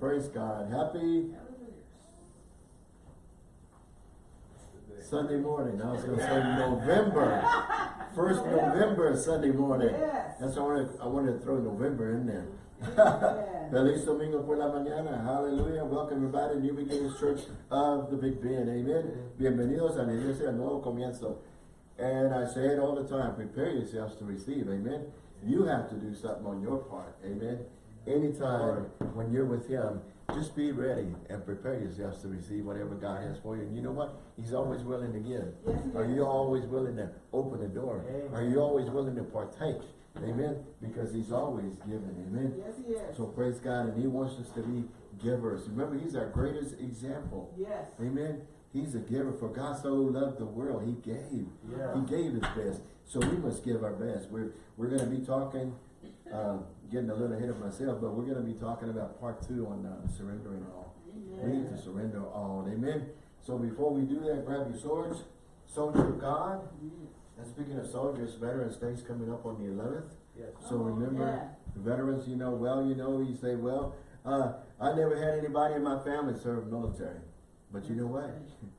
Praise God. Happy Sunday morning. I was going to say November. First November Sunday morning. Yes. That's why I wanted, I wanted to throw November in there. Feliz Domingo por la mañana. Hallelujah. Welcome everybody. New Beginnings Church of the Big Bend. Amen. Bienvenidos a la iglesia Nuevo Comienzo. And I say it all the time. Prepare yourselves to receive. Amen. You have to do something on your part. Amen. Anytime when you're with Him, just be ready and prepare yourselves to receive whatever God has for you. And you know what? He's always willing to give. Yes, Are you always willing to open the door? Amen. Are you always willing to partake? Amen. Because He's always giving. Amen. Yes, he is. So praise God, and He wants us to be givers. Remember, He's our greatest example. Yes. Amen. He's a giver. For God so loved the world, He gave. Yeah. He gave His best. So we must give our best. We're we're going to be talking, uh, getting a little ahead of myself, but we're going to be talking about part two on uh, surrendering all. We need to surrender all. Amen. So before we do that, grab your swords. Soldier of God. And speaking of soldiers, Veterans Day's coming up on the 11th. Yes. So remember, yeah. veterans, you know, well, you know, you say, well, uh, I never had anybody in my family serve military. But you know what?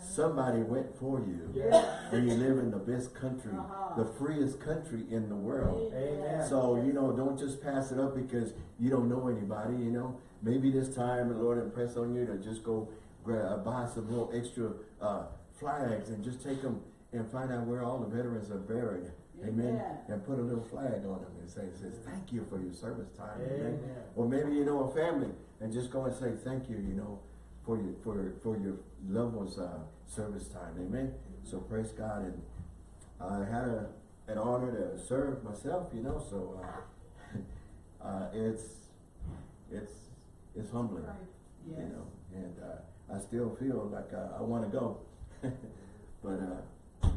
Somebody went for you. Yeah. And you live in the best country, Uh-huh. the freest country in the world. Amen. So, you know, don't just pass it up because you don't know anybody, you know. Maybe this time the Lord impress on you to just go grab, buy some little extra uh, flags and just take them and find out where all the veterans are buried. Amen. Amen. And put a little flag on them and say, says, thank you for your service time. Amen. Amen. Or maybe you know a family and just go and say, thank you, you know, for your, for, for your loved one's uh, service time. Amen. So praise God. And I had a, an honor to serve myself, you know, so uh, uh, it's, it's, it's humbling, Yes. you know, and uh, I still feel like uh, I want to go. but uh,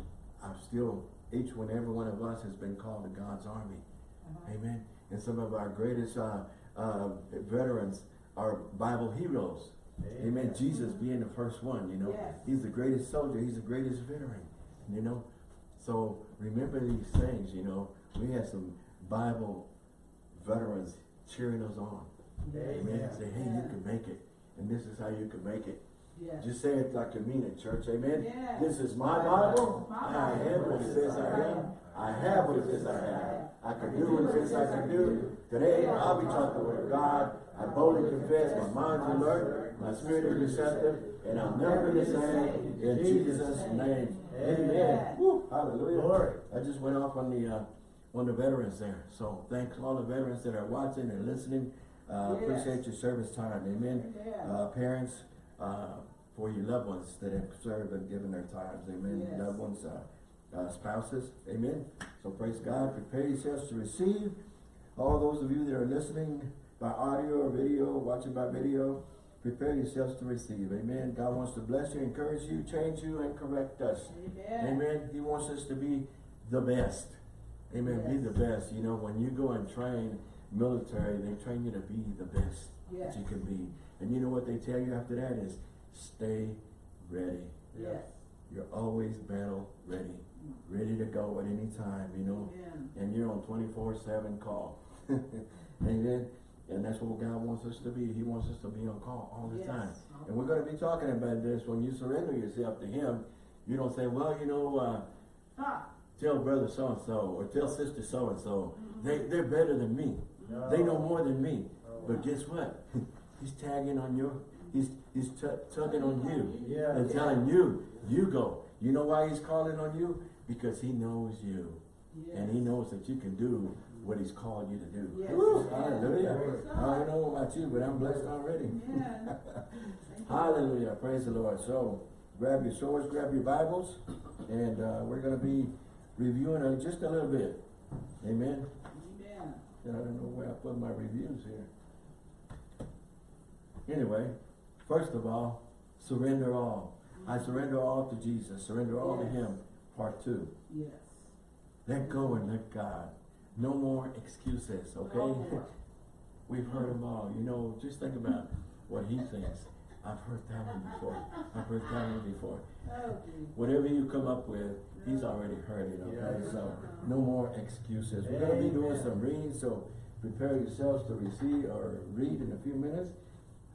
I'm still, each one, every one of us has been called to God's army. Uh-huh. Amen. And some of our greatest uh, uh, veterans are Bible heroes. Amen. Amen. Jesus being the first one, you know. Yes. He's the greatest soldier. He's the greatest veteran, you know. So remember these things, you know. We have some Bible veterans cheering us on. Amen. Amen. Say, hey, you can make it. And this is how you can make it. Just say it like you mean it, church. Amen. This is my My Bible. My I have what it says I am. I have what it says I have. I can do what it says I can do. Today, I'll be taught the word of God. I boldly confess my mind's alert, my spirit is receptive, and I'll never be the same. In Jesus' name. Amen. Woo, hallelujah. Glory. I just went off on the uh, on the veterans there. So thanks all the veterans that are watching and listening. Uh, Yes. Appreciate your service time. Amen. Amen. Uh, parents, uh, for your loved ones that have served and given their times. Amen. Yes. Loved ones, uh, spouses. Amen. So praise God. Prepare yourselves to receive. All those of you that are listening by audio or video, watching by video, prepare yourselves to receive. Amen. God wants to bless you, encourage you, change you, and correct us. Amen. Amen. He wants us to be the best. Amen. Be the best. You know, when you go and train military, they train you to be the best Yes. that you can be. And you know what they tell you after that is stay ready. Yes. You're always battle ready. Ready to go at any time, you know. And you're on 24-7 call. Amen. And that's what God wants us to be. He wants us to be on call all the Yes. time. And we're going to be talking about this. When you surrender yourself to Him, you don't say, well, you know, uh, Ah. tell brother so-and-so or tell sister so-and-so. They, they're better than me. No. They know more than me. Oh. But guess what? he's tagging on your, he's, he's tugging on you Yeah. and telling you, you go. You know why he's calling on you? Because he knows you. Yes. And he knows that you can do what he's called you to do. Yes. Woo, Yes. hallelujah. Praise I don't know about you, but I'm blessed already. You. Hallelujah. Praise the Lord. So grab your swords, grab your Bibles, and uh, we're going to be reviewing uh, just a little bit. Amen. Amen. I don't know where I put my reviews here. Anyway, first of all, surrender all. I surrender all to Jesus. Surrender all to Him. Part two. Yes. Let go and let God. No more excuses, okay? More. We've heard them all. You know, just think about what he thinks. I've heard that one before. I've heard that one before. Oh. Whatever you come up with, he's already heard it, okay? Yes. So, no more excuses. We're going to be doing some reading, so prepare yourselves to receive or read in a few minutes.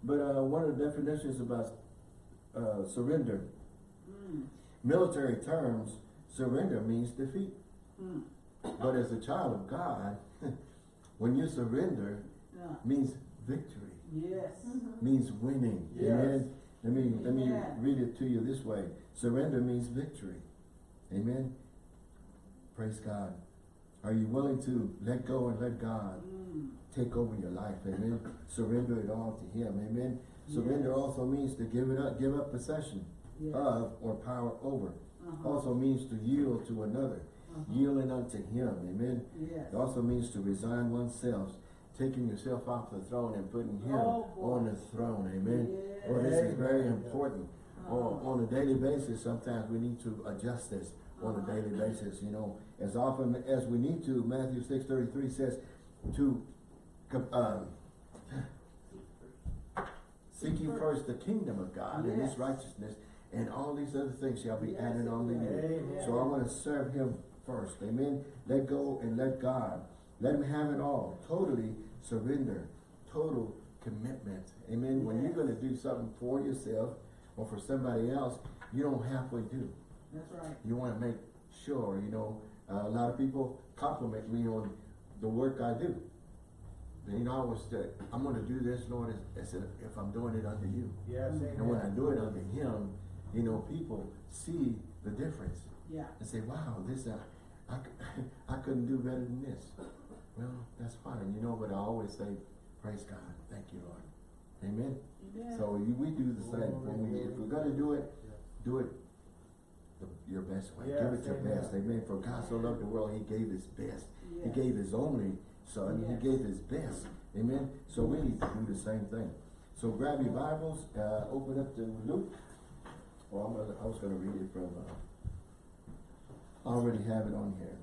But uh, one of the definitions about uh, surrender, Mm. military terms, surrender means defeat. Mm. But as a child of God, when you surrender, Yeah. means victory, Yes. means winning. Yes. Amen. Let me let me Amen. read it to you this way. Surrender means victory. Amen. Praise God. Are you willing to let go and let God Mm. Take over your life? Amen. Surrender it all to Him. Amen. Surrender Yes. also means to give it up, give up possession Yes. of or power over. Uh-huh. Also means to yield to another, Uh-huh. yielding unto Him. Amen. Yes. It also means to resign oneself, taking yourself off the throne and putting Him Oh, on the throne. Amen. Yes. Well, this is very important. Uh-huh. On, on a daily basis, sometimes we need to adjust this on a Uh-huh. daily basis, you know. As often as we need to, Matthew six thirty-three says to, um, seek ye first the kingdom of God and His righteousness, and all these other things shall be added on to you. So I want to serve Him first. Amen. Let go and let God. Let Him have it all. Totally surrender. Total commitment. Amen. When you're going to do something for yourself or for somebody else, you don't halfway do. That's right. You want to make sure, you know, uh, a lot of people compliment me on the work I do. And, you know, I was, uh, I'm going to do this, Lord, I said, if I'm doing it under you. Yes, And when I do it under Him, you know, people see the difference Yeah. and say, wow, this, uh, I, c- I couldn't do better than this. Well, that's fine, you know, but I always say, praise God, thank you, Lord. Amen. Yeah. So you, we do the same. When we, if we're gonna do it, do it the, your best way. Give it Yes, your amen. best. Amen. For God so loved the world, He gave His best. He gave His only Son. Yes. He gave His best. Amen. So we need to do the same thing. So grab your Bibles, uh, open up to Luke. Well, I'm gonna, I was gonna read it from, uh, I already have it on here.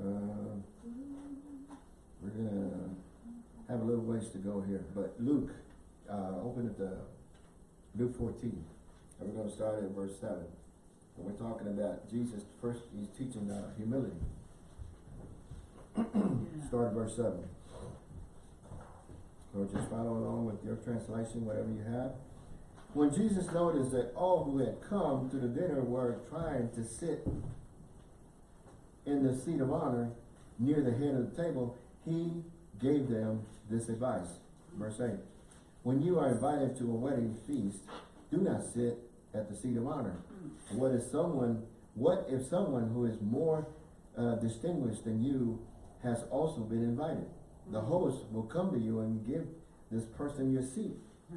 Uh, we're gonna have a little ways to go here, but Luke, uh, open it to Luke fourteen, and we're gonna start at verse seven. And we're talking about Jesus, first, he's teaching, uh, humility. Start at verse seven. Or just follow along with your translation, whatever you have. When Jesus noticed that all who had come to the dinner were trying to sit in the seat of honor near the head of the table, he gave them this advice. Verse eight. When you are invited to a wedding feast, do not sit at the seat of honor. Mm. What if someone, what if someone who is more uh, distinguished than you has also been invited? The host will come to you and give this person your seat.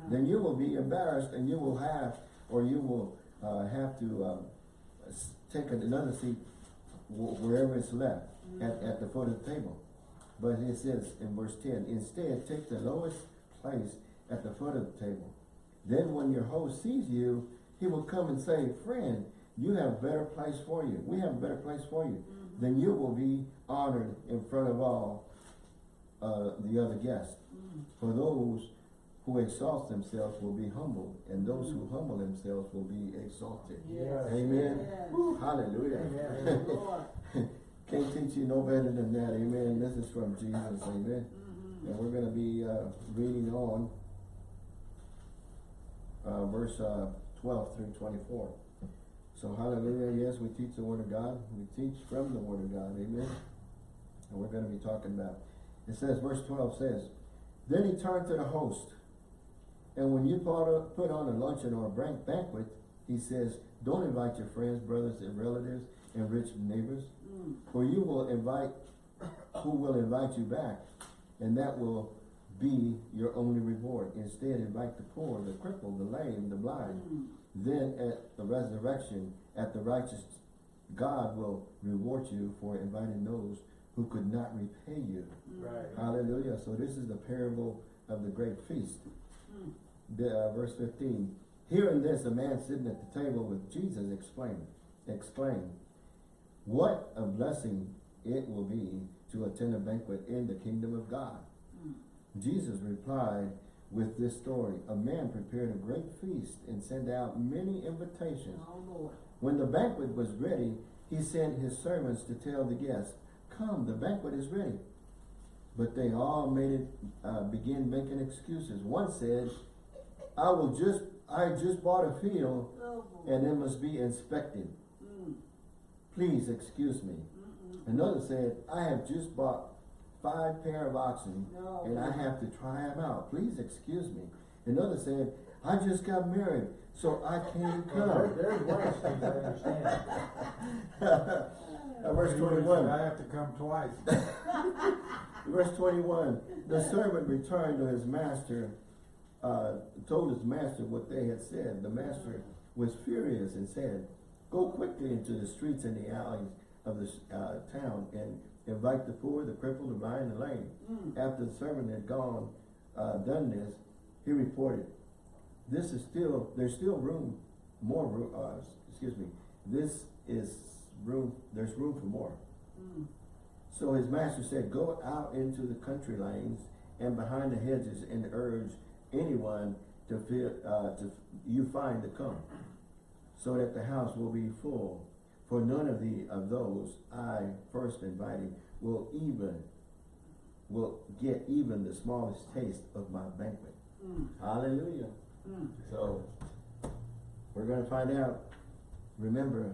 Then you will be embarrassed and you will have, or you will uh, have to um, take another seat wherever it's left at, at the foot of the table. But it says in verse 10, instead take the lowest place at the foot of the table. Then when your host sees you, he will come and say, friend, you have a better place for you. We have a better place for you. Mhm. Then you will be honored in front of all uh, the other guests. Mm. For those who exalt themselves will be humbled, and those who humble themselves will be exalted. Yes. Amen. Yes. Hallelujah. Amen. Can't teach you no better than that. Amen. This is from Jesus. Amen. Mhm. And we're going to be uh, reading on uh, verse uh, 12 through 24. So hallelujah. Yes, we teach the Word of God. We teach from the Word of God. Amen. And we're going to be talking about. It says, verse 12 says, Then he turned to the host. And when you put on- a luncheon or a banquet, he says, Don't invite your friends, brothers, and relatives, and rich neighbors, Mm. for you will invite who will invite you back, and that will be your only reward. Instead, invite the poor, the crippled, the lame, the blind. Mm. Then at the resurrection, at the righteous, God will reward you for inviting those who could not repay you. Mm. Right. Hallelujah. So this is the parable of the great feast. Mm. The, uh, verse 15. Hearing this, a man sitting at the table with Jesus explained, exclaimed, What a blessing it will be to attend a banquet in the kingdom of God. Jesus replied with this story. A man prepared a great feast and sent out many invitations. Oh, When the banquet was ready, he sent his servants to tell the guests, come, the banquet is ready. But they all made it, uh, begin making excuses. One said, I will just, I just bought a field Oh, and it must be inspected. Mm, Please excuse me. Another said, I have just bought five pair of oxen No. and I have to try them out. Please excuse me. Another said, I just got married, so I can't Well, come. There's worse things I understand. Uh, Verse twenty-one. I have to come twice. Verse twenty-one, the servant returned to his master, uh, told his master what they had said. The master was furious and said, go quickly into the streets and the alleys of the, uh, town and invite the poor, the crippled, the blind, the lame. Mm. After the servant had gone, uh, done this, he reported, this is still, there's still room, more room, uh, excuse me, this is room, there's room for more. Mm. So his master said, Go out into the country lanes and behind the hedges and urge anyone to feel, uh, to you find to come, so that the house will be full. For none of the of those I first invited will even will get even the smallest taste of my banquet. Mm. Hallelujah. Mm. So we're gonna find out. Remember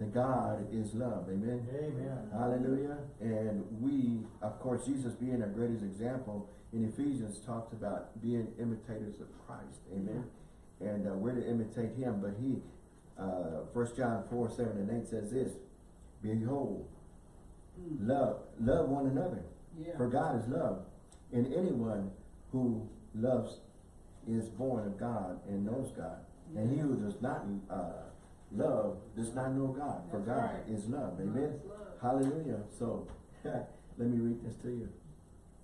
that God is love. Amen. Amen. Hallelujah. And we, of course, Jesus being our greatest example in Ephesians talks about being imitators of Christ. Amen. And uh, we're to imitate him. But he, uh, 1 John 4, 7 and 8 says this, Behold, Mm. love, love one another. Yeah. For God is love. And anyone who loves is born of God and knows God. And he who does not uh, love does not know God. For That's God right. is love. Amen. That's love. Hallelujah. So, let me read this to you.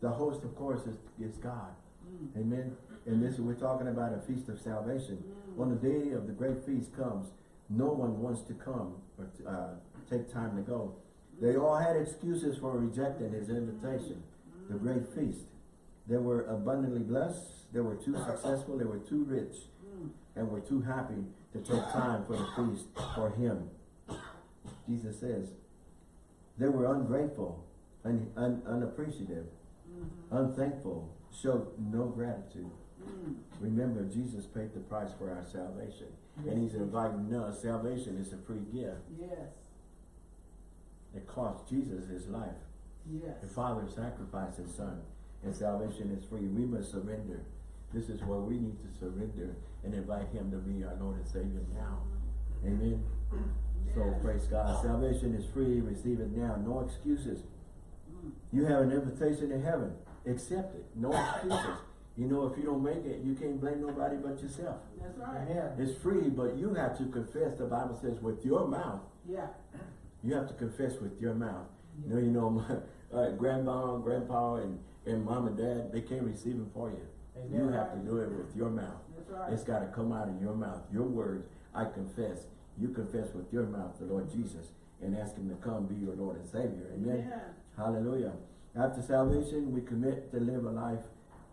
The host, of course, is, is God. Mm. Amen. And this, we're talking about a feast of salvation. Mm. When the day of the great feast comes, no one wants to come or to, uh, take time to go. They all had excuses for rejecting his invitation. The great feast. They were abundantly blessed. They were too successful. They were too rich Mm. and were too happy to take time for the feast for him. Jesus says, they were ungrateful, un, un, unappreciative, Mhm. unthankful, showed no gratitude. Mm. Remember, Jesus paid the price for our salvation. And he's inviting us. Salvation is a free gift. Yes. It cost Jesus his life. Yes. The Father sacrificed his Son. And salvation is free. We must surrender. This is where we need to surrender and invite him to be our Lord and Savior now. Amen. So praise God. Salvation is free. Receive it now. No excuses. Mm. You have an invitation to heaven. Accept it. No excuses. You know, if you don't make it, you can't blame nobody but yourself. That's right. Amen. It's free, but you have to confess. The Bible says with your mouth. Yeah. You have to confess with your mouth. You know, you know, my, uh, grandma, grandpa, and, and mom and dad, they can't receive it for you. You have to do it with your mouth. That's right. It's got to come out of your mouth. Your words, I confess. You confess with your mouth the Lord Jesus and ask him to come be your Lord and Savior. Amen. Yeah. Hallelujah. After salvation, we commit to live a life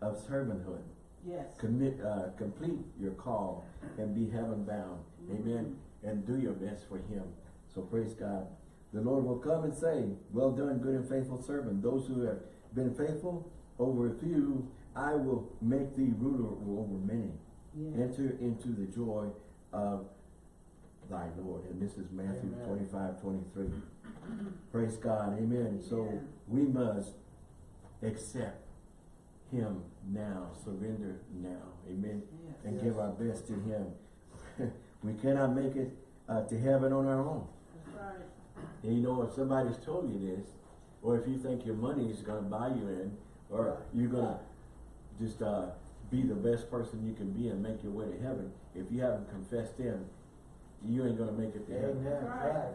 of servanthood. Yes. Commit, uh, complete your call and be heaven bound. Amen. And do your best for him. So praise God. The Lord will come and say, well done, good and faithful servant. Those who have been faithful over a few, I will make thee ruler over many. Yes. Enter into the joy of thy Lord. And this is Matthew Amen. 25, 23. Praise God. Amen. So we must accept him now, surrender now. Amen. Yes. And Yes. give our best to him. we cannot make it uh, to heaven on our own. That's right. And you know, if somebody's told you this, or if you think your money is going to buy you in, or you're going to just uh, be the best person you can be and make your way to heaven, if you haven't confessed him, you ain't going to make it to heaven. Amen. Right. Right.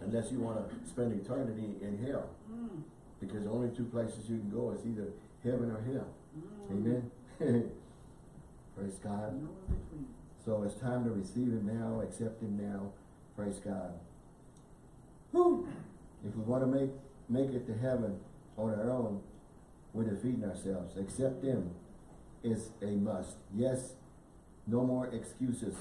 Unless you want to spend eternity in hell. Mm. Because the only two places you can go is either heaven or hell. Mm. Amen. Praise God. No. So it's time to receive him now, accept him now. Praise God. Whew. If we want to make make it to heaven on our own, we're defeating ourselves. Accept him is a must. Yes, no more excuses.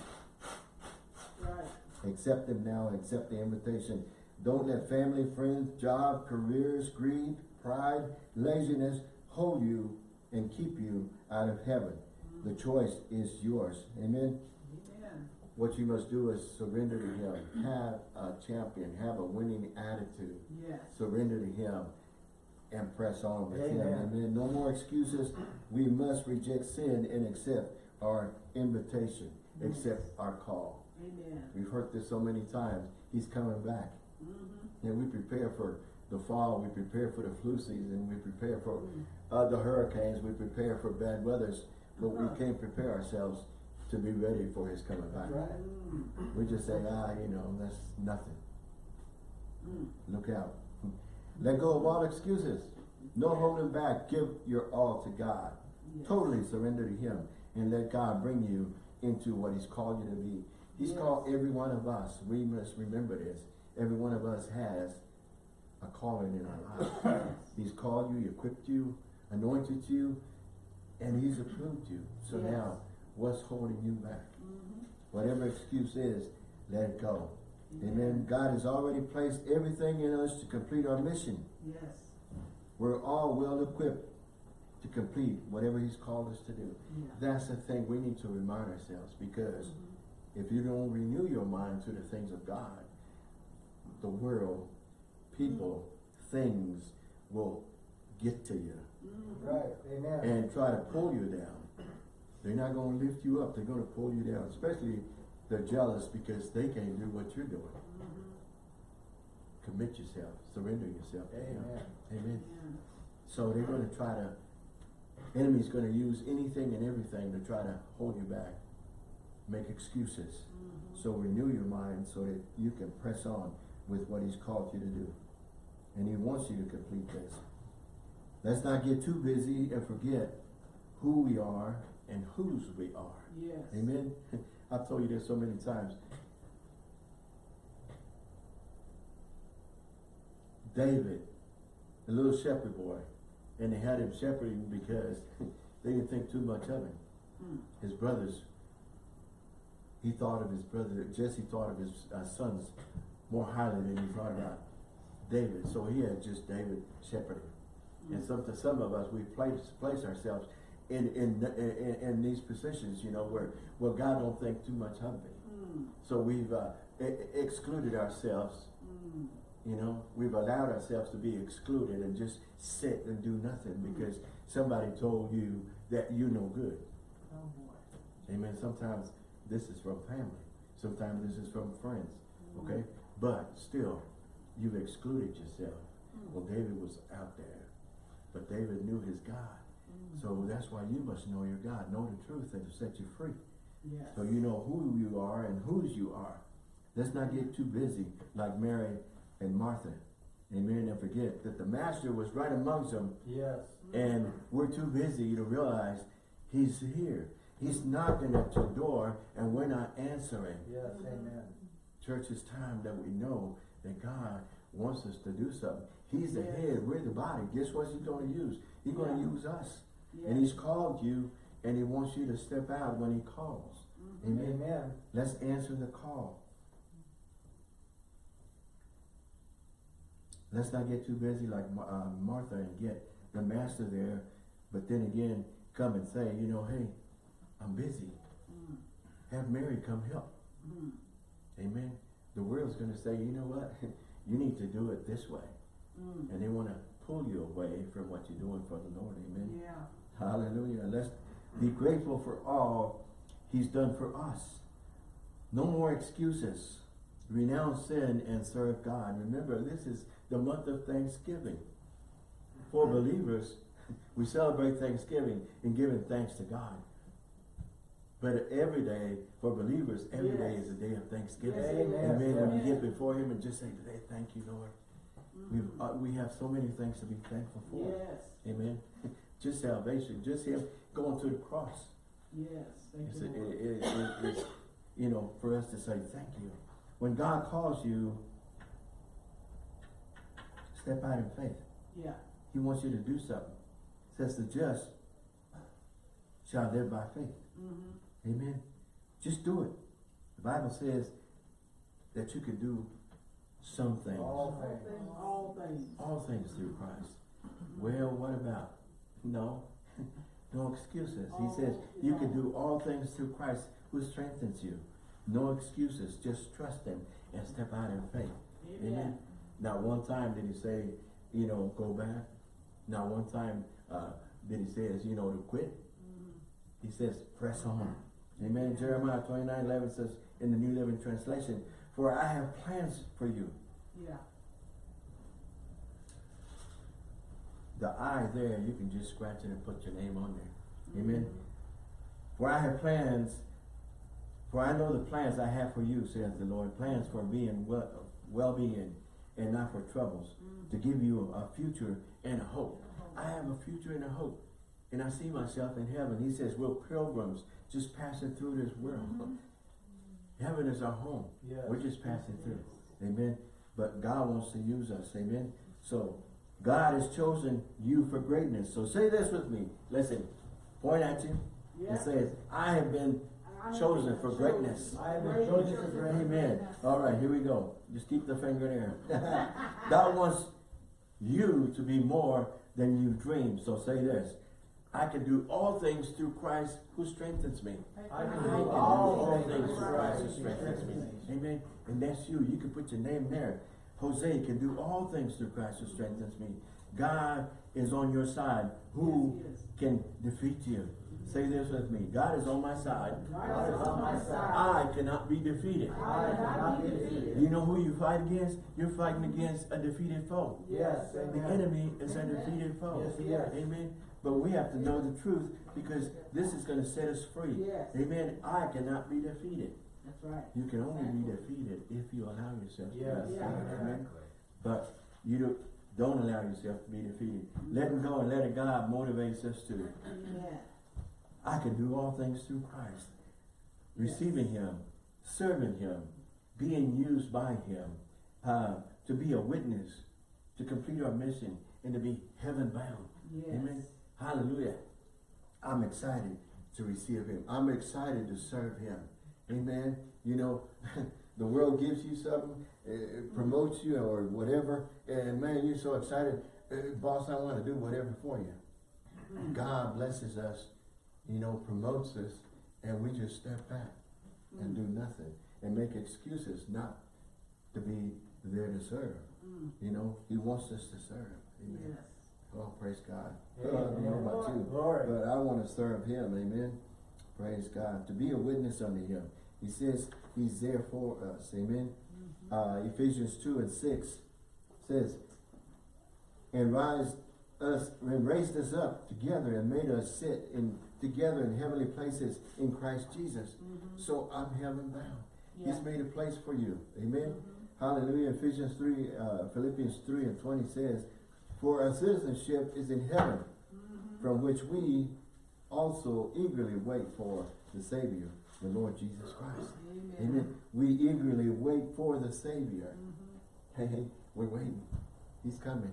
Right. Accept him now, accept the invitation. Don't let family, friends, job, careers, greed, pride, laziness hold you and keep you out of heaven. The choice is yours. Amen. Amen. What you must do is surrender to Him. Have a champion. Have a winning attitude. Yes. Surrender to Him and press on with Him. Amen. Amen. No more excuses. We must reject sin and accept our invitation, accept our call. Amen. We've heard this so many times. He's coming back. Mm-hmm. And we prepare for the fall, we prepare for the flu season, we prepare for the hurricanes, we prepare for bad weathers, but we Uh-huh. can't prepare ourselves to be ready for his coming back. Right. We just say, ah, you know, that's nothing. Mm. Look out. Let go of all excuses. No holding back. Give your all to God. Yes. Totally surrender to him and let God bring you into what he's called you to be. He's Yes. called every one of us. We must remember this. Every one of us has a calling in our life. He's called you, equipped you, anointed you, and he's approved you. So Yes. now, what's holding you back? Mhm. Whatever excuse is, let it go. Amen. God has already placed everything in us to complete our mission. Yes. We're all well equipped to complete whatever He's called us to do. Yeah. That's the thing we need to remind ourselves because Mhm. if you don't renew your mind to the things of God, the world, people, things will get to you. Right, amen. and try to pull you down. They're not going to lift you up, they're going to pull you down. Especially they're jealous because they can't do what you're doing. Mhm. Commit yourself, surrender yourself to. Amen. Amen. Amen. So they're gonna try to, enemy's gonna use anything and everything to try to hold you back, make excuses. Mhm. So renew your mind so that you can press on with what he's called you to do. And he wants you to complete this. Let's not get too busy and forget who we are and whose we are. Yes. Amen. I've told you this so many times. David, the little shepherd boy, and they had him shepherding because they didn't think too much of him. Mm. His brothers, he thought of his brother, Jesse thought of his uh, sons more highly than he thought about David. So he had just David shepherding. And some, to some of us, we place, place ourselves in, in, in, in these positions, you know, where, where God don't think too much of it. Mm. So we've uh, excluded ourselves, Mm. you know, we've allowed ourselves to be excluded and just sit and do nothing because somebody told you that you're no good. Oh boy. Amen. Sometimes this is from family. Sometimes this is from friends. Okay? But still, you've excluded yourself. Mm. Well, David was out there. But David knew his God. Mm. So that's why you must know your God. Know the truth and to set you free. Yes. So you know who you are and whose you are. Let's not get too busy like Mary and Martha. And Amen. And forget that the master was right amongst them Yes. and we're too busy to realize he's here. He's knocking at your door and we're not answering. Yes, amen. Church, it's time that we know that God wants us to do something. He's the Yes. head, we're the body. Guess what he's going to use? He's going to use us. Yes. And he's called you and he wants you to step out when he calls. Mhm. Amen. Amen. Let's answer the call. Let's not get too busy like uh, Martha and get the master there, but then again, come and say, you know, hey, I'm busy. Mm. Have Mary come help. Mm. Amen. The world's going to say, you know what? you need to do it this way. Mm. And they want to pull you away from what you're doing for the Lord. Amen. Yeah. Hallelujah. Let's be grateful for all He's done for us. No more excuses. Renounce sin and serve God. Remember, this is the month of Thanksgiving. For believers, we celebrate Thanksgiving and giving thanks to God. But every day, for believers, every day Yes. is a day of Thanksgiving. Amen. Amen. When Yeah. get before Him and just say today, thank you, Lord. We've, Mhm. uh, we have so many things to be thankful for. Yes. Amen. Just salvation, just Him going to the cross. Yes. Thank It's, you, it, Lord. it, it, it's, you know, for us to say thank you. When God calls you, step out in faith. Yeah. He wants you to do something. Says the just shall live by faith. Mm-hmm. Amen. Just do it. The Bible says that you can do some things. All things. All things. All things through Christ. Well, what about? No, no excuses. He says you can do all things through Christ who strengthens you. No excuses. Just trust Him and step out in faith. Amen. Not one time did He say, you know, go back. Not one time uh, did He say, you know, to quit. He says, press on. Amen. Jeremiah 29, 11 says in the New Living Translation, for I have plans for you. Yeah. The I there, you can just scratch it and put your name on there. Amen. For I have plans, for I know the plans I have for you, says the Lord, plans for being well, well-being and not for troubles, mm. to give you a future and a hope. I have a future and a hope. And I see myself in heaven. He says, we're pilgrims just passing through this world. Mm-hmm. Heaven is our home. Yes. We're just passing through. Amen. But God wants to use us. Amen. So God has chosen you for greatness. So say this with me. Listen. Point at you. Yeah. It says, I have been I have chosen been for chosen. greatness. I have been chosen for greatness. Amen. All right, here we go. Just keep the finger there. God wants you to be more than you dreamed. So say this. I can do all things through Christ who strengthens me. I I can can do do all things through through Christ who strengthens me. Amen. And that's you. You can put your name there. Jose can do all things through Christ who strengthens me. God is on your side. Who Yes, he can defeat you? Say this with me. God is on my side. God is on my side. I cannot be defeated. I cannot be defeated. You know who you fight against? You're fighting against a defeated foe. Yes, The enemy is a defeated foe. Yes, he is. Amen. But we have to know the truth because this is going to set us free. Yes. Amen. I cannot be defeated. That's right. You can only be defeated if you allow yourself to be defeated. Yeah. Amen. But you don't, don't allow yourself to be defeated. Letting go and letting God motivates us to. Yeah. I can do all things through Christ. Receiving Him, serving Him, being used by Him, uh, to be a witness, to complete our mission, and to be heaven bound. Yes. Amen. Hallelujah. I'm excited to receive Him. I'm excited to serve Him. Amen. You know, the world gives you something, it promotes you or whatever, and man, you're so excited. Uh, boss, I want to do whatever for you. God blesses us, you know, promotes us, and we just step back and do nothing and make excuses not to be there to serve. Mm. You know, He wants us to serve. Amen. Yes. Oh, praise God. Amen. I don't know about you, Glory. but I want to serve Him. Amen. Praise God. To be a witness unto Him. He says He's there for us. Amen. Uh, Ephesians 2 and 6 says, and rise us and raised us up together and made us sit in together in heavenly places in Christ Jesus. So I'm heaven bound. Yeah. He's made a place for you. Amen. Hallelujah. Ephesians 3, uh, Philippians 3 and 20 says, For our citizenship is in heaven, mm-hmm. from which we also eagerly wait for the Savior, the Lord Jesus Christ. Amen. Amen. We eagerly wait for the Savior. Mm-hmm. Hey, hey, we're waiting. He's coming.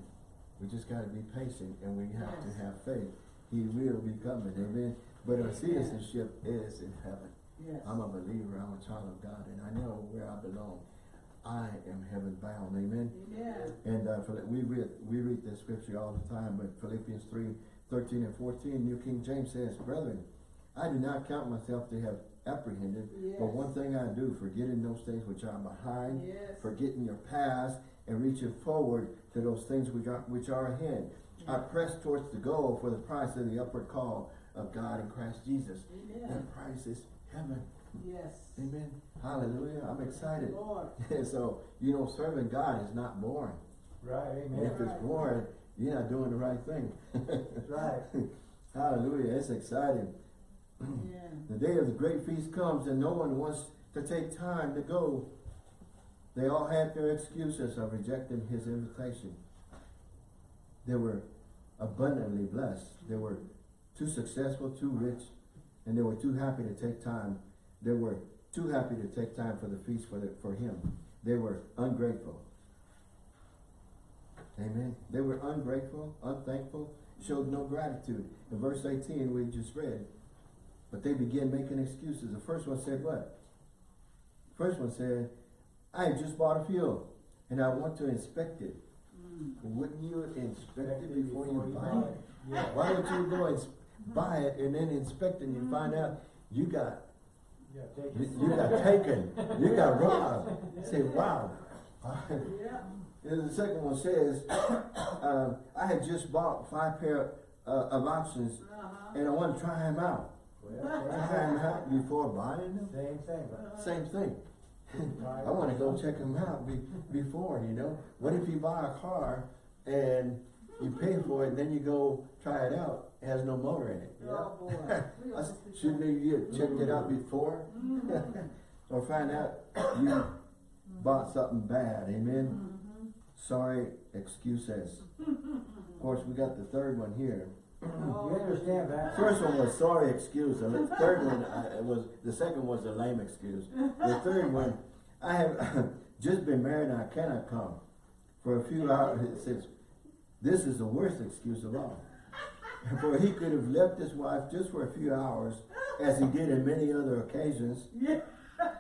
We just got to be patient and we have Yes. to have faith. He will be coming. Amen. But our citizenship is in heaven. Yes. I'm a believer. I'm a child of God and I know where I belong. I am heaven bound. Amen. Amen. And uh, we read we read this scripture all the time, but Philippians 3, 13 and 14, New King James says, Brethren, I do not count myself to have apprehended, but one thing I do, forgetting those things which are behind, Yes. forgetting your past, and reaching forward to those things which are which are ahead. I press towards the goal for the price of the upward call of God in Christ Jesus. Amen. That price is heaven. Yes. Amen. Hallelujah. I'm excited. Lord. so, you know, serving God is not boring. Right, And amen. if it's boring, you're not doing the right thing. Right. Hallelujah. It's exciting. Yeah. The day of the great feast comes and no one wants to take time to go. They all had their excuses of rejecting his invitation. They were abundantly blessed. They were too successful, too rich, and they were too happy to take time. They were too happy to take time for the feast for, the, for him. They were ungrateful. Amen. They were ungrateful, unthankful, showed no gratitude. In verse 18 we just read, but they began making excuses. The first one said what? The First one said, I just bought a field. and I want to inspect it. Mm. Wouldn't you inspect it before you buy it? Yeah. Why don't you go and buy it and then inspect it and you find out you got, you, you got taken, you got robbed. Say, wow. Yeah. The second one says, um, I had just bought five pair uh, of options Uh-huh. and I want to try them out. Well, Try them out before buying them. Same thing. Same thing. I want to go check them out be, before, you know. What if you buy a car and you pay for it and then you go try it out, it has no motor in it? Oh, boy. We I gonna s- see Shouldn't some- you have checked it out before? Mhm. Or find out you bought something bad, amen? Mhm. Sorry excuses. Of course, we got the third one here. Oh, You understand that? First one was sorry excuse, the third one uh, was, the second was a lame excuse. The third one, I have just been married and I cannot come. For a few hours, it says, this is the worst excuse of all. For he could have left his wife just for a few hours, as he did in many other occasions. Yeah.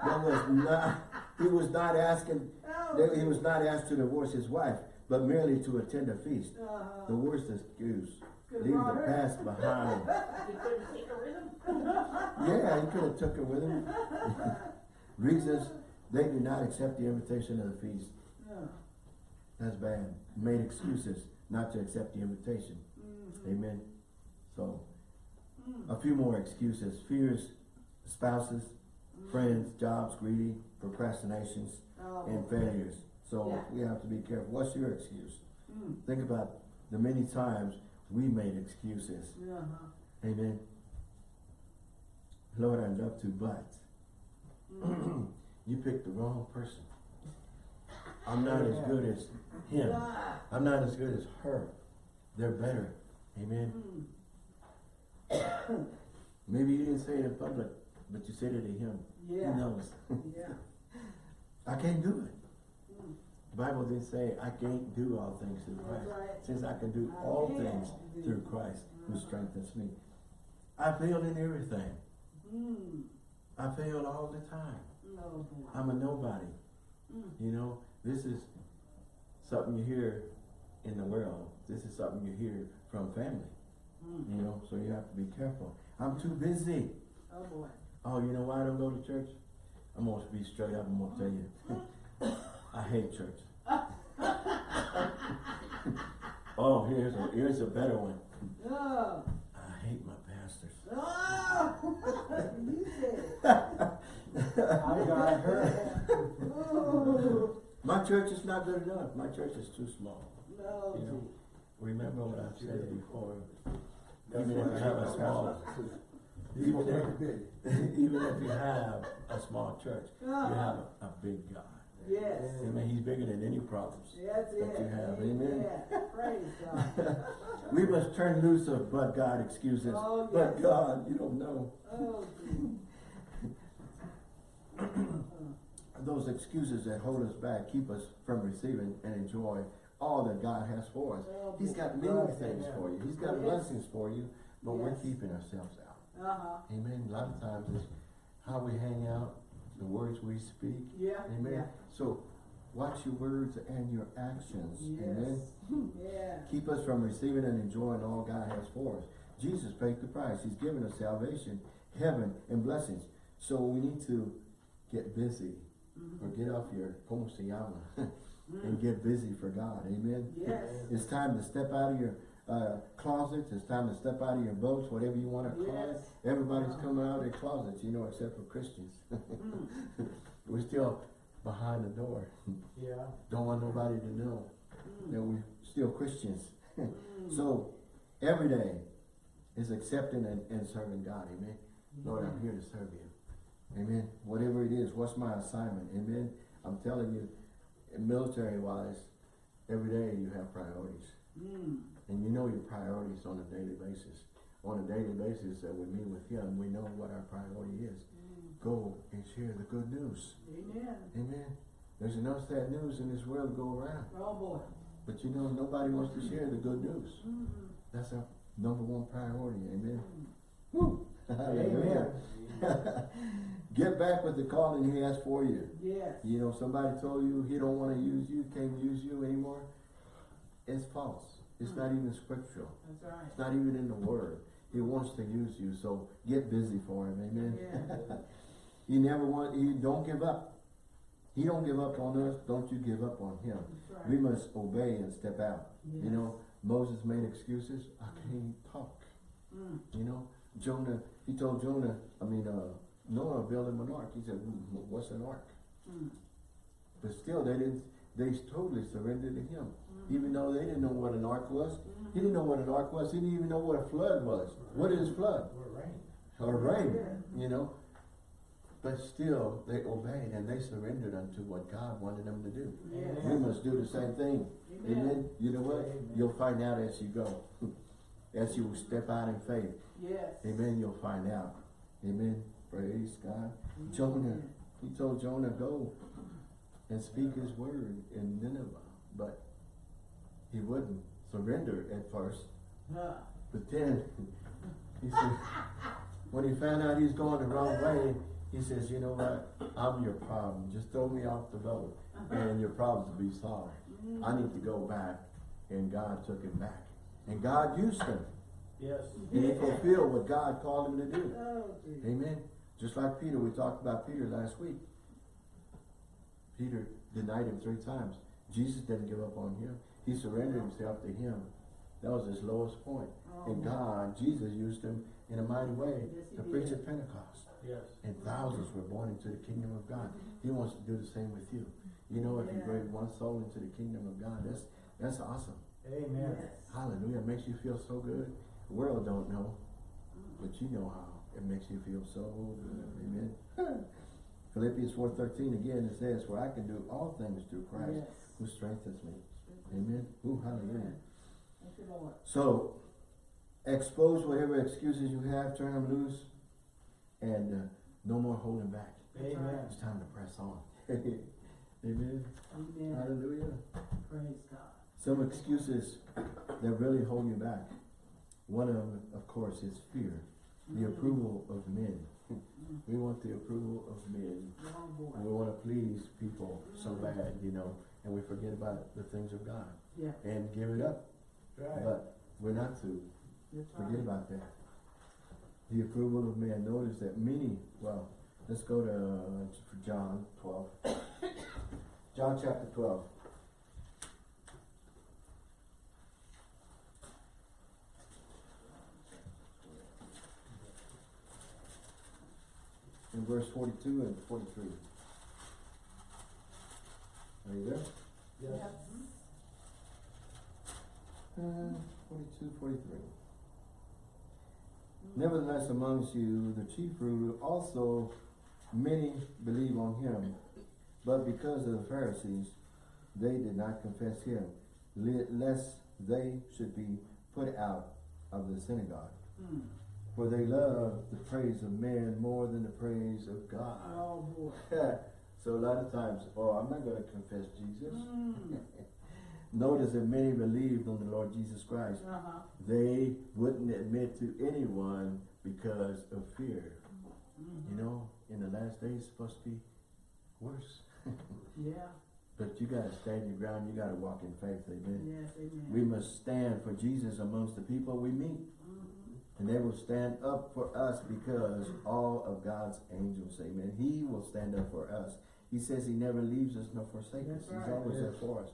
That was not, he was not asking, Oh. he was not asked to divorce his wife, but merely to attend a feast. Uh-huh. The worst excuse. Leave the past behind. You couldn't take her with him? Yeah, he could have took her with him. Reasons, they did not accept the invitation of the feast. Yeah. That's bad. Made excuses not to accept the invitation. Mhm. Amen. So, Mm. a few more excuses. Fears, spouses, friends, jobs, greedy, procrastinations, Oh, and failures. So Yeah. we have to be careful. What's your excuse? Mm. Think about the many times we made excuses. Uh-huh. Amen. Lord, I'd love to, but Mm. you picked the wrong person. I'm not as good as him. I'm not as good as her. They're better. Amen. Mm. Maybe you didn't say it in public, but you said it to him. Yeah. He knows. Yeah. I can't do it. Mm. The Bible didn't say I can't do all things through Christ. right. Since I can do I all can things do. through Christ who Uh-huh. strengthens me. I failed in everything. Mm. I failed all the time. I'm a nobody. Mm. You know, this is something you hear in the world. This is something you hear from family. Mm. You know, so you have to be careful. I'm too busy. Oh, boy. Oh, you know why I don't go to church? I'm gonna be straight up. I'm gonna tell you. I hate church. oh, here's a here's a better one. Oh. I hate my pastors. Oh. you said. I got her. My church is not good enough. My church is too small. No. You know, remember what I've said before. Even if you have a small, even if, even if you have a small church, you have a, a big God. Yes. Amen. He's bigger than any problems. That's it. That you have. Amen. Yeah. Praise God. We must turn loose of but God excuses. Oh, But. God, you don't know. Oh. Those excuses that hold us back keep us from receiving and enjoy all that God has for us. Oh, He's got many Right, things amen. for you. He's got Yes. blessings for you, but we're keeping ourselves out. Uh-huh. Amen. A lot of times it's how we hang out, the words we speak. Yeah. Amen. Yeah. So watch your words and your actions. Yes. Amen. Yeah. Keep us from receiving and enjoying all God has for us. Jesus paid the price. He's given us salvation, heaven, and blessings. So we need to get busy or get off your como se llama and get busy for God. Amen. Yes. It's time to step out of your uh, closets. It's time to step out of your boats, whatever you want to call it. Yes. Everybody's coming out of their closets, you know, except for Christians. Mm. We're still behind the door. Yeah. Don't want nobody to know that we're still Christians. Mm. So every day is accepting and, and serving God. Amen. Lord, I'm here to serve you. Amen. Whatever it is, what's my assignment? Amen. I'm telling you, military wise, every day you have priorities. Mm. And you know your priorities on a daily basis. On a daily basis that we meet with Him, we know what our priority is. Mm. Go and share the good news. Amen. Amen. There's enough sad news in this world to go around. Oh, boy. But you know, nobody wants to share the good news. Mm. That's our number one priority. Amen. Mm. Woo. Hallelujah. Get back with the calling he has for you. Yes. You know, somebody told you he don't want to use you, can't use you anymore. It's false. It's not even scriptural. That's right. It's not even in the word. He wants to use you, so get busy for him. Amen. Yeah. he never want. He don't give up. He don't give up on us. Don't you give up on him. Right. We must obey and step out. You know, Moses made excuses. I can't talk. Mm. You know, Jonah. He told Jonah. I mean, uh, Noah build him an ark. He said, "Hmm, "What's an ark?" Mm. But still, they didn't. They totally surrendered to him, Mm. even though they didn't know what an ark was. Mhm. He didn't know what an ark was. He didn't even know what a flood was. What is flood? We're rain. Or rain, Yeah. you know. But still, they obeyed and they surrendered unto what God wanted them to do. Yes. We must do the same thing. Amen. Amen. You know what? Amen. You'll find out as you go. As you step out in faith. Yes. Amen. You'll find out. Amen. Praise God. Jonah, he told Jonah, go and speak his word in Nineveh. But he wouldn't surrender at first. Huh. But then, he said, when he found out he's going the wrong way, he says, you know what? I'm your problem. Just throw me off the boat and your problems will be solved. I need to go back. And God took him back. And God used him. Yes. And he fulfilled what God called him to do. Oh. Amen. Just like Peter, we talked about Peter last week. Peter denied him three times. Jesus didn't give up on him. He surrendered himself to him. That was his lowest point. And Oh. God, Jesus used him in a mighty way Yes, to preach at Pentecost. Yes. And thousands were born into the kingdom of God. He wants to do the same with you. You know, if you Yeah. bring one soul into the kingdom of God, that's that's awesome. Amen. Yes. Hallelujah. It makes you feel so good. The world don't know, but you know how. It makes you feel so good. Amen. Philippians 4.13 again, it says, For I can do all things through Christ Yes. who strengthens me. Amen. Ooh, hallelujah. Thank you, Lord. So, expose whatever excuses you have, turn them loose, and uh, no more holding back. Amen. It's time to press on. Amen. Amen. Hallelujah. Praise God. Some excuses that really hold you back. One of them, of course, is fear. The Mhm. approval of men. Mhm. We want the approval of men. Oh, And we want to please people so bad, you know, and we forget about the things of God Yeah. and give it up. Right. But we're not to That's forget right. about that. The approval of man. Notice that many, well, let's go to uh, John 12. John chapter 12. In verse 42 and 43. Are you there? Yes. Uh, 42, 43. Nevertheless, amongst you, the chief ruler also many believe on him, but because of the Pharisees, they did not confess him, lest they should be put out of the synagogue. Mm. For they love the praise of men more than the praise of God. Oh, boy. so a lot of times, oh, I'm not going to confess Jesus. Mm. Notice that many believed on the Lord Jesus Christ. Uh-huh. They wouldn't admit to anyone because of fear. Mhm. You know, in the last days, it's supposed to be worse. Yeah. But you gotta stand your ground, you gotta walk in faith, amen. Yes, amen. We must stand for Jesus amongst the people we meet. And they will stand up for us because all of God's angels, amen. He will stand up for us. He says he never leaves us nor forsakes us. That's He's right. always there for us.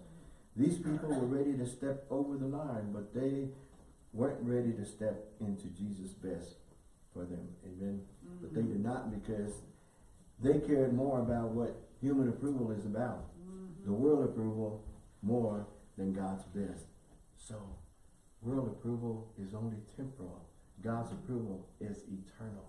These people were ready to step over the line, but they weren't ready to step into Jesus' best for them. Amen. But they Mhm. did not because they cared more about what human approval is about. Mhm. The world approval more than God's best. So, world approval is only temporal. God's approval is eternal.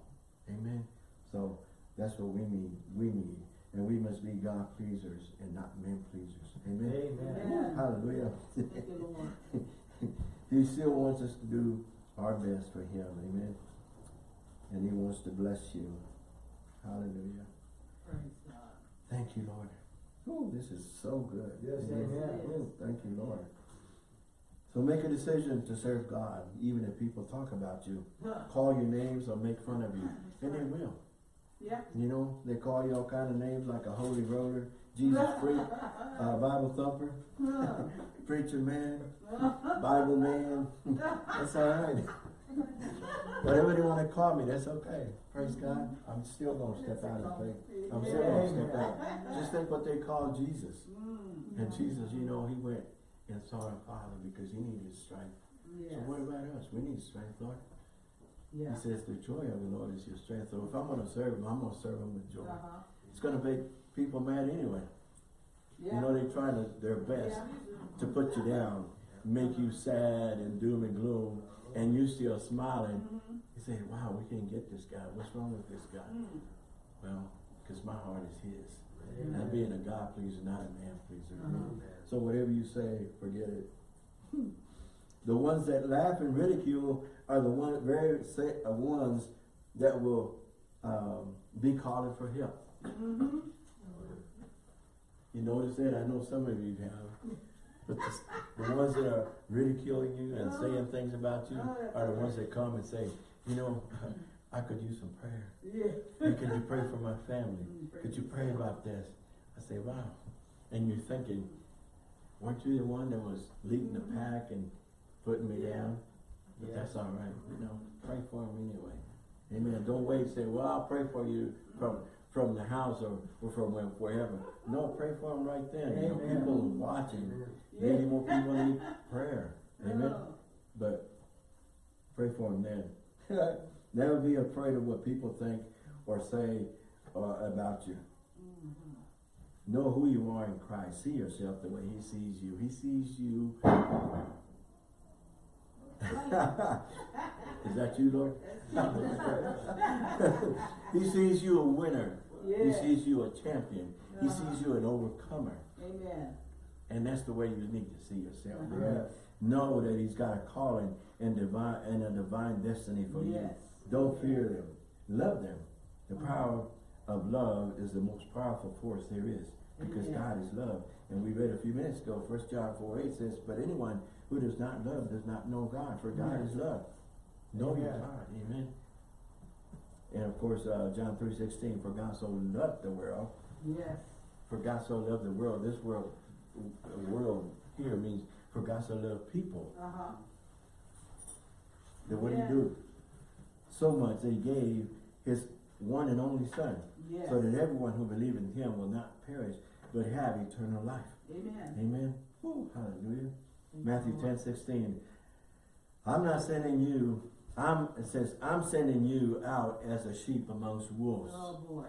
Amen. So that's what we need. We need. And we must be God pleasers and not men pleasers. Amen. Amen. Amen. Hallelujah. Thank he still wants us to do our best for him. Amen. And he wants to bless you. Hallelujah. Praise God. Thank you, Lord. Oh, this is so good. Yes, Amen. amen. Thank you, Lord. So make a decision to serve God, even if people talk about you, call your names or make fun of you, and they will. Yeah. You know, they call you all kind of names like a holy roller, Jesus freak, uh, Bible thumper, preacher man, Bible man. that's all right. Whatever they want to call me, that's okay. Praise God. I'm still gonna step out of faith. I'm still gonna step out. Just think what they call Jesus. Mm. And Jesus, you know, he went and saw the Father because he needed strength. So what about us? We need strength, Lord. Yeah. He says the joy of the Lord is your strength. So if I'm gonna serve him, I'm gonna serve him with joy. Uh-huh. It's gonna make people mad anyway. Yeah. You know, they're trying to, their best Yeah. to put you down, make you sad and doom and gloom, and you still smiling. Mhm. You say, wow, we can't get this guy. What's wrong with this guy? Mm. Well, because my heart is his. Amen. I'm being a God pleaser, not a man pleaser. Uh-huh. So whatever you say, forget it. The ones that laugh and ridicule are the one, very sa- uh, ones that will um, be calling for help. Mhm. You notice that? I know some of you have. But the, the ones that are ridiculing you and saying things about you are the ones that come and say, you know, I could use some prayer. Yeah. Hey, could you pray for my family? Could you pray about this? I say, wow. And you're thinking, weren't you the one that was leading the pack and putting me Yeah. down? But Yeah. that's all right, you know, pray for them anyway. Amen. Don't wait and say, well, I'll pray for you from, from the house or, or from where- wherever. No, pray for them right then. You know, Amen. people watching. Yeah. Maybe more people need prayer. Amen. Oh. But pray for them then. Never be afraid of what people think or say uh, about you. Mhm. Know who you are in Christ. See yourself the way He sees you. He sees you. Is that you, Lord? he sees you a winner. He sees you a champion. He Uh-huh. sees you an overcomer. Amen. And that's the way you need to see yourself. Uh-huh. Amen. Know that He's got a calling and divine and a divine destiny for you. Don't fear them. Love them. The power of love is the most powerful force there is because Amen. God is love. And we read a few minutes ago, 1 John 4 8 says, But anyone who does not love does not know God, for God Yes. is love. Know your God. Amen. And of course, uh, John three sixteen, For God so loved the world, Yes. for God so loved the world. This world, world here means for God so loved people. Uh-huh. Then what Yeah. did he do? So much that he gave his one and only son. Yes. so that everyone who believes in him will not perish, but have eternal life. Amen. Amen. Woo, hallelujah. Thank Matthew you, 10, 16. I'm not sending you, I'm, it says, I'm sending you out as a sheep amongst wolves. Oh, boy.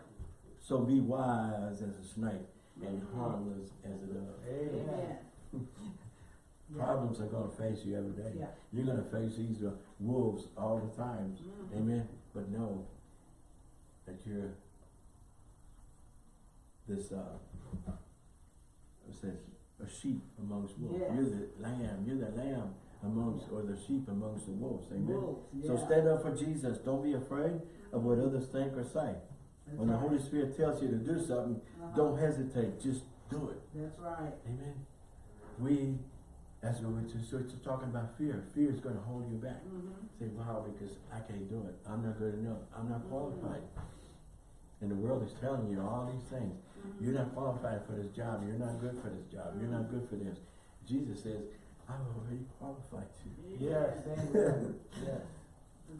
So be wise as a snake and harmless as a dove. Amen. Amen. Yeah. Problems are going to face you every day. Yeah. You're going to face these uh, wolves all the time. Mhm. Amen. But know that you're this uh it says a sheep amongst wolves. Yes. You're the lamb, you're the lamb amongst or the sheep amongst the wolves. Amen. Wolves, So stand up for Jesus. Don't be afraid of what others think or say. That's When the. Holy Spirit tells you to do something, Uh-huh. don't hesitate. Just do it. That's right. Amen. We as we were just, we were talking about fear. Fear is going to hold you back. Mm-hmm. Say, wow, because I can't do it. I'm not good enough. I'm not qualified. And the world is telling you all these things. Mm-hmm. You're not qualified for this job. You're not good for this job. You're not good for this. Jesus says, I've already qualified you. Yes, amen. Yes.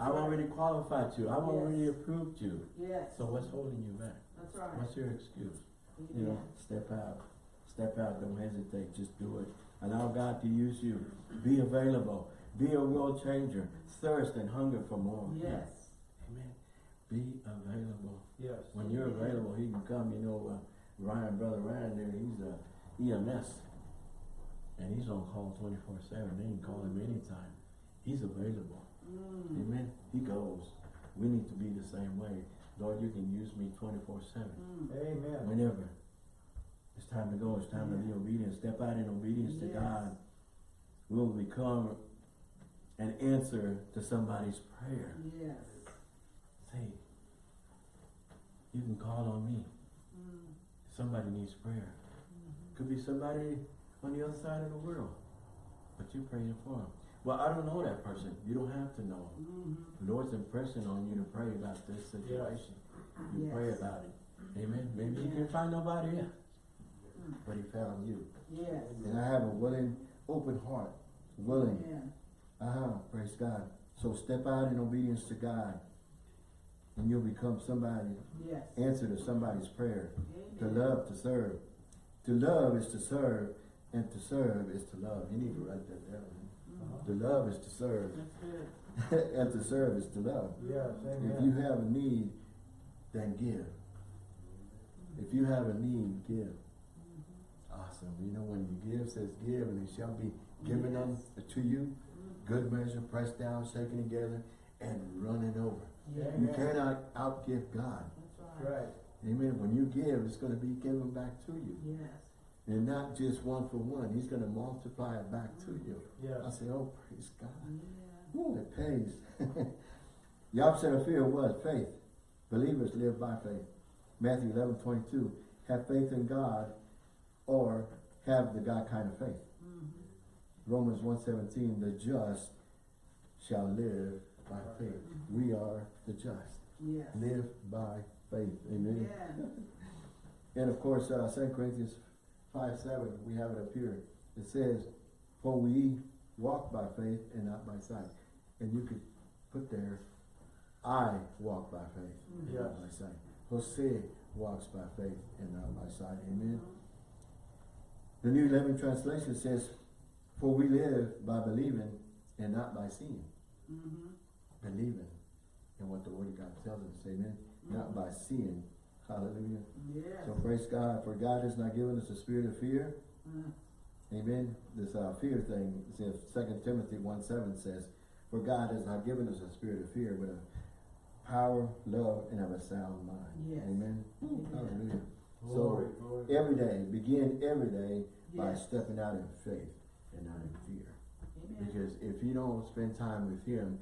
I've already qualified you. I've Yes. already approved you. Yes. So what's holding you back? That's right. What's your excuse? You know, step out. Step out. Don't hesitate. Just do it. Allow God to use you. Be available. Be a world changer. Thirst and hunger for more. Yes. Amen. Be available. Yes. When you're available, he can come. You know, uh, Ryan, brother Ryan, there, he's a EMS, and he's on call twenty four seven. They can call him anytime. He's available. Mm. Amen. He goes. We need to be the same way. Lord, you can use me twenty four seven, Mm. Amen. whenever. It's time to go. It's time to be obedient. Step out in obedience to God. We'll become an answer to somebody's prayer. Yes. Say, you can call on me. Mm. Somebody needs prayer. Mhm. Could be somebody on the other side of the world. but you're praying for them. Well, I don't know that person. You don't have to know. Mhm. The Lord's impressing on you to pray about this situation. You pray about it. Amen. Maybe he Yeah. can find nobody else, Mm. But he found you. Yes. And I have a willing, open heart, willing. Amen. Uh-huh, praise God. So step out in obedience to God. And you'll become somebody, Yes. answer to somebody's prayer. To love, to serve. To love is to serve, and to serve is to love. You need to write that down. Mhm. To love is to serve, and to serve is to love. Yes, If you have a need, then give. If you have a need, give. Mm-hmm. Awesome. You know, when you give, says give, and it shall be given unto to you. Good measure, pressed down, shaken together, and running over. Yeah. You Amen. cannot outgive God. That's right. Right. Amen. When you give, it's going to be given back to you. Yes. And not just one for one. He's going to multiply it back to you. I say, oh, praise God. Yeah. Ooh, it pays. the opposite of fear was faith. Believers live by faith. Matthew 11, 22. Have faith in God or have the God kind of faith. Mhm. Romans 1.17. The just shall live by faith. We are the just. Yes. Live by faith. Amen. Yeah. And of course, uh, 2 Corinthians 5, 7, we have it up here. It says, for we walk by faith and not by sight. And you could put there, I walk by faith and Yes. not by sight. Jose walks by faith and not by sight. Amen. The New Living Translation says, for we live by believing and not by seeing. Mhm. Believing in what the Word of God tells us. Amen. Not by seeing. Hallelujah. Yes. So praise God, for God has not given us a spirit of fear. Mm. Amen. This uh, fear thing, says Second Timothy 1 7 says, For God has not given us a spirit of fear, but a power, love, and of a sound mind. Yes. Amen. Amen. Hallelujah. Glory, So glory. every day, begin every day by stepping out in faith and not in fear. Amen. Because if you don't spend time with Him,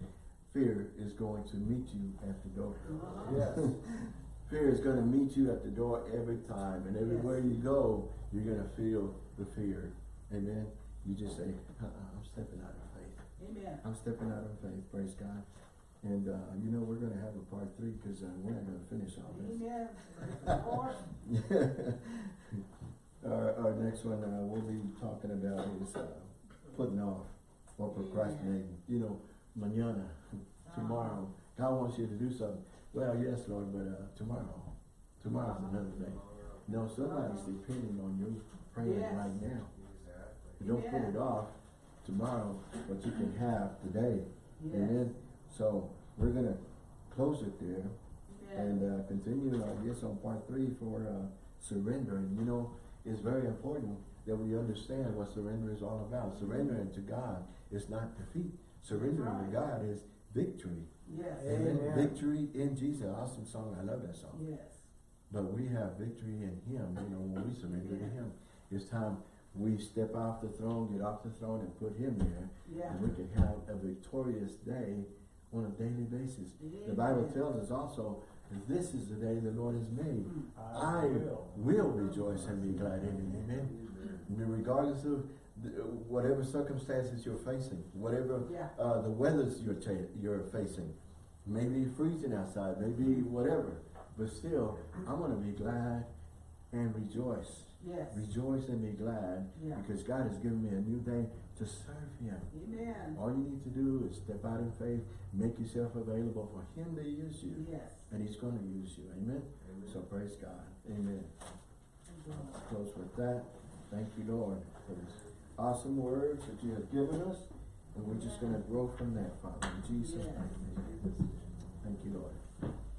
fear is going to meet you at the door. Uh-huh. Yes. Fear is going to meet you at the door every time, and everywhere Yes. you go, you're going to feel the fear. Amen. You just say, uh-uh, "I'm stepping out of faith. Amen. I'm stepping out of faith." Praise God. And uh, you know we're going to have a part three because uh, we're not going to finish all this. Amen. Lord. our, our next one uh, we'll be talking about is uh, putting off or procrastinating. You know, mañana, tomorrow. God wants you to do something. Well, yes, Lord, but uh, tomorrow. Tomorrow's another day. No, somebody's depending on you praying Yes. right now. Don't put it off tomorrow, but you can have today. Yes. Amen. So we're gonna close it there Yes. and uh, continue, I guess, on part three for uh, surrendering. You know, it's very important that we understand what surrender is all about. Surrendering to God is not defeat. Surrendering to. God is victory. Yes. Amen. Amen. Victory in Jesus. Awesome song. I love that song. Yes. But we have victory in Him. You know, when we surrender to Him, it's time we step off the throne, get off the throne, and put Him there, Yeah. and we can have a victorious day on a daily basis. The Bible tells us also, this is the day the Lord has made. Mm. I will rejoice and be glad in it. Amen. Regardless of the- whatever circumstances you're facing, whatever Yeah. uh, the weathers you're ta- you're facing, maybe freezing outside, maybe whatever, but still, I'm gonna be glad and rejoice. Yes. Rejoice and be glad Yeah. because God has given me a new day to serve Him. Amen. All you need to do is step out in faith, make yourself available for Him to use you, Yes. and He's going to use you. Amen. Amen. So praise God. Amen. Thank you, Lord. Close with that. Thank you, Lord, for this awesome words that you have given us, and we're just going to grow from that, Father. In Jesus' Yes. name. Amen.